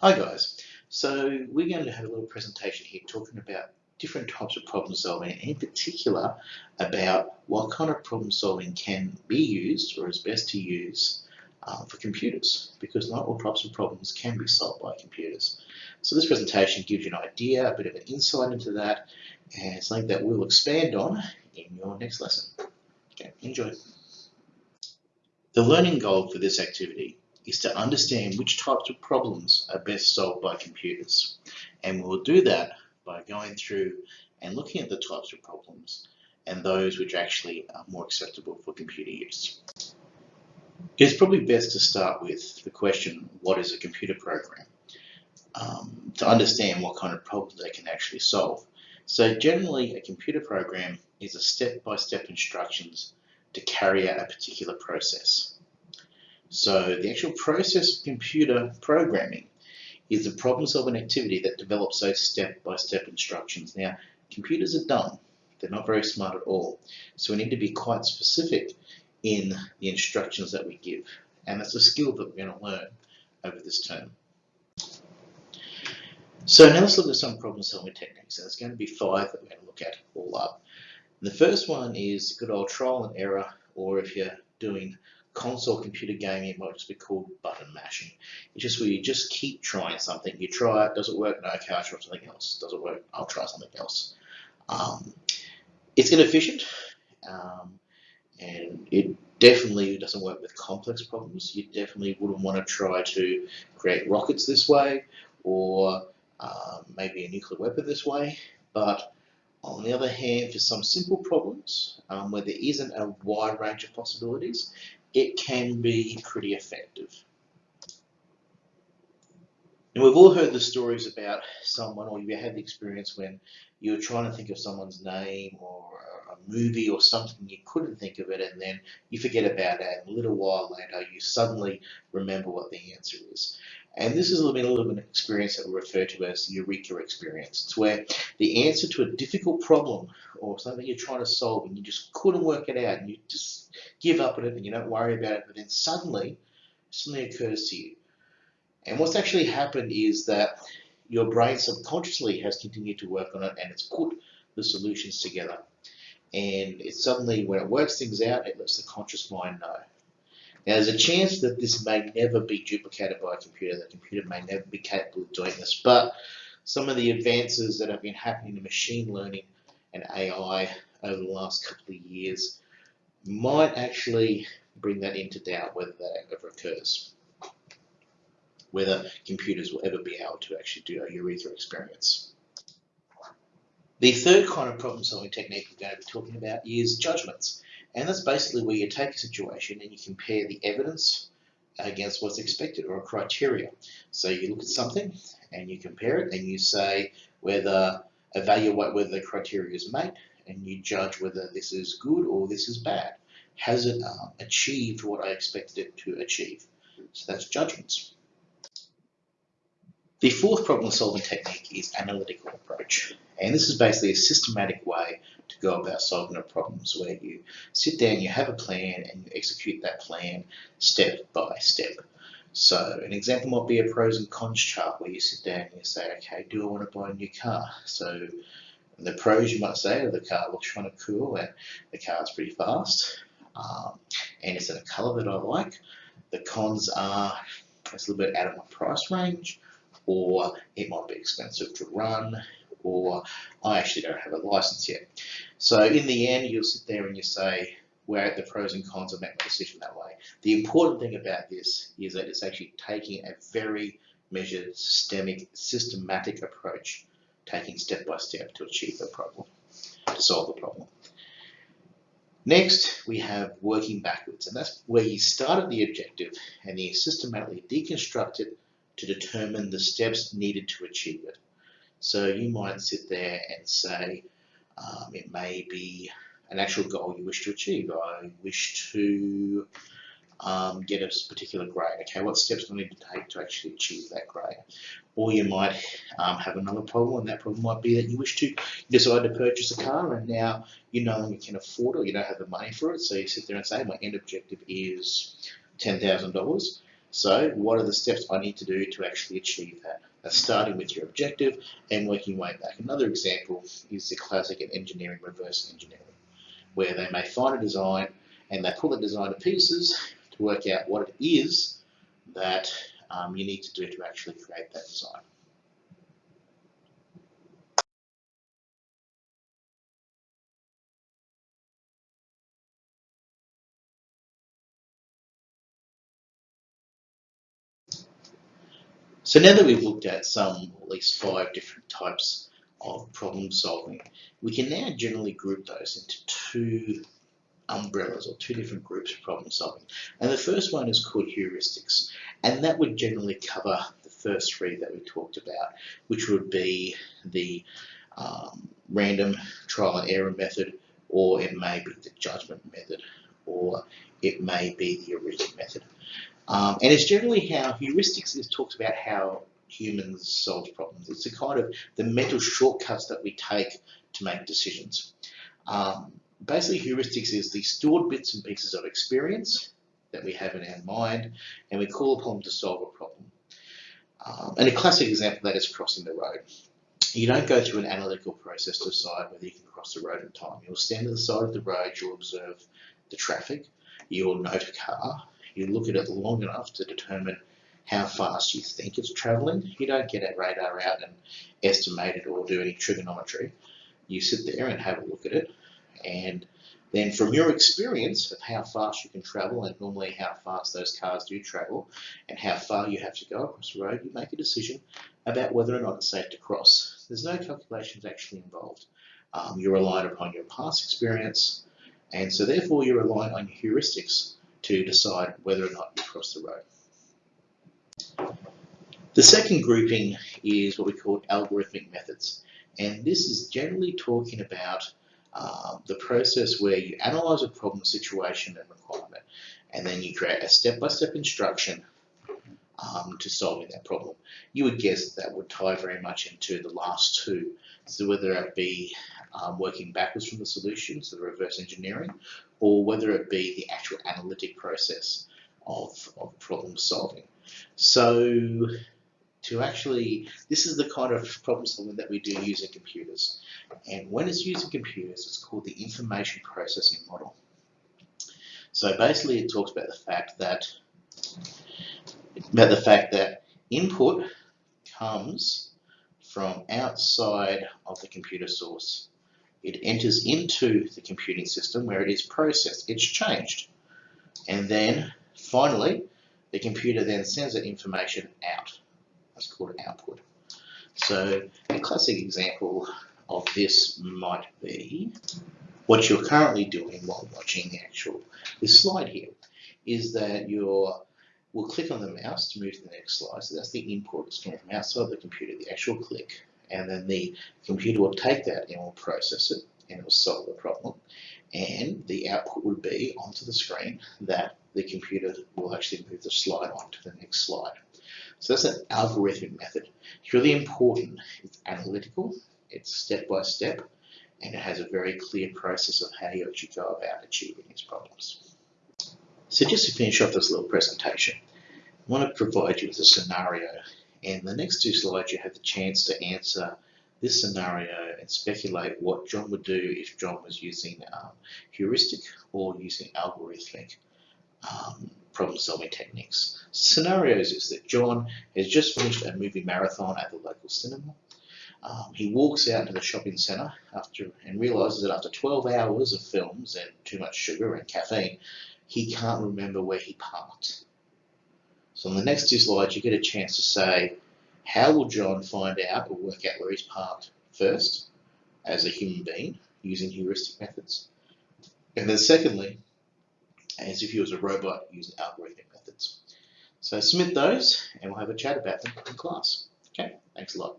Hi guys, so we're going to have a little presentation here talking about different types of problem solving and in particular about what kind of problem solving can be used or is best to use um, for computers because not all types of problems can be solved by computers. So this presentation gives you an idea, a bit of an insight into that and something that we'll expand on in your next lesson. Okay, enjoy. The learning goal for this activity is to understand which types of problems are best solved by computers. And we'll do that by going through and looking at the types of problems and those which actually are more acceptable for computer use. It's probably best to start with the question, what is a computer program? Um, to understand what kind of problems they can actually solve. So generally a computer program is a step-by-step -step instructions to carry out a particular process. So the actual process of computer programming is a problem solving activity that develops those step-by-step -step instructions. Now, computers are dumb. They're not very smart at all. So we need to be quite specific in the instructions that we give. And that's a skill that we're going to learn over this term. So now let's look at some problem solving techniques. And there's going to be five that we're going to look at all up. And the first one is good old trial and error, or if you're doing console computer gaming, it might just be called button mashing. It's just where you just keep trying something. You try it, does it work? No, okay, I'll try something else. Does it work? I'll try something else. Um, it's inefficient, um, and it definitely doesn't work with complex problems. You definitely wouldn't want to try to create rockets this way, or um, maybe a nuclear weapon this way, but on the other hand, for some simple problems um, where there isn't a wide range of possibilities, it can be pretty effective. And we've all heard the stories about someone, or you had the experience when you were trying to think of someone's name or a movie or something, you couldn't think of it, and then you forget about it, and a little while later you suddenly remember what the answer is. And this is a little bit of an experience that we refer to as the eureka experience. It's where the answer to a difficult problem or something you're trying to solve and you just couldn't work it out and you just give up on it and you don't worry about it, but then suddenly something occurs to you. And what's actually happened is that your brain subconsciously has continued to work on it and it's put the solutions together. And it suddenly, when it works things out, it lets the conscious mind know. Now, there's a chance that this may never be duplicated by a computer. The computer may never be capable of doing this, but some of the advances that have been happening in machine learning and AI over the last couple of years might actually bring that into doubt whether that ever occurs, whether computers will ever be able to actually do a eureka experience. The third kind of problem solving technique we're going to be talking about is judgments. And that's basically where you take a situation and you compare the evidence against what's expected or a criteria. So you look at something and you compare it and you say whether evaluate whether the criteria is met and you judge whether this is good or this is bad. Has it um, achieved what I expected it to achieve? So that's judgments. The fourth problem solving technique is analytical approach. And this is basically a systematic way go about solving the problems where you sit down, you have a plan, and you execute that plan step by step. So an example might be a pros and cons chart where you sit down and you say, okay, do I want to buy a new car? So the pros you might say the car looks kind of cool and the car's pretty fast um, and it's in a colour that I like. The cons are it's a little bit out of my price range or it might be expensive to run or uh, I actually don't have a license yet. So in the end, you'll sit there and you say, where the pros and cons of making a decision that way. The important thing about this is that it's actually taking a very measured, systemic, systematic approach, taking step by step to achieve the problem, to solve the problem. Next, we have working backwards, and that's where you start at the objective and you systematically deconstruct it to determine the steps needed to achieve it. So you might sit there and say, um, it may be an actual goal you wish to achieve. I wish to um, get a particular grade. Okay, what steps do I need to take to actually achieve that grade? Or you might um, have another problem, and that problem might be that you wish to decide to purchase a car, and now you no longer can afford it, or you don't have the money for it. So you sit there and say, my end objective is ten thousand dollars. So what are the steps I need to do to actually achieve that? Starting with your objective and working your way back. Another example is the classic in engineering, reverse engineering, where they may find a design and they pull the design to pieces to work out what it is that um, you need to do to actually create that design. So now that we've looked at some, at least five different types of problem solving, we can now generally group those into two umbrellas or two different groups of problem solving. And the first one is called heuristics. And that would generally cover the first three that we talked about, which would be the um, random trial and error method, or it may be the judgment method, or it may be the heuristic method. Um, and it's generally how heuristics is talks about how humans solve problems. It's a kind of the mental shortcuts that we take to make decisions. Um, basically, heuristics is the stored bits and pieces of experience that we have in our mind, and we call upon to solve a problem. Um, and a classic example of that is crossing the road. You don't go through an analytical process to decide whether you can cross the road in time. You'll stand at the side of the road, you'll observe the traffic, you'll note a car, you look at it long enough to determine how fast you think it's travelling. You don't get a radar out and estimate it or do any trigonometry. You sit there and have a look at it and then from your experience of how fast you can travel and normally how fast those cars do travel and how far you have to go across the road, you make a decision about whether or not it's safe to cross. There's no calculations actually involved. Um, you're relying upon your past experience and so therefore you're relying on your heuristics to decide whether or not you cross the road. The second grouping is what we call algorithmic methods. And this is generally talking about uh, the process where you analyze a problem, situation, and requirement, and then you create a step-by-step -step instruction um, to solving that problem. You would guess that would tie very much into the last two. So whether it be um, working backwards from the solution, so the reverse engineering, or whether it be the actual analytic process of, of problem solving. So to actually, this is the kind of problem solving that we do using computers. And when it's using computers, it's called the information processing model. So basically it talks about the fact that about the fact that input comes from outside of the computer source. It enters into the computing system where it is processed, it's changed. And then finally, the computer then sends that information out. That's called output. So a classic example of this might be what you're currently doing while watching the actual this slide here is that you're We'll click on the mouse to move to the next slide. So that's the input. It's coming from outside the computer, the actual click. And then the computer will take that and will process it and it will solve the problem. And the output would be onto the screen that the computer will actually move the slide on to the next slide. So that's an algorithmic method. It's really important. It's analytical, it's step by step, and it has a very clear process of how you actually go about achieving these problems. So just to finish off this little presentation, I want to provide you with a scenario and the next two slides you have the chance to answer this scenario and speculate what John would do if John was using um, heuristic or using algorithmic um, problem solving techniques. Scenarios is that John has just finished a movie marathon at the local cinema. Um, he walks out to the shopping centre after and realises that after 12 hours of films and too much sugar and caffeine, he can't remember where he parked. So on the next two slides, you get a chance to say, how will John find out or work out where he's parked first, as a human being, using heuristic methods? And then secondly, as if he was a robot using algorithmic methods. So submit those and we'll have a chat about them in class. Okay, thanks a lot.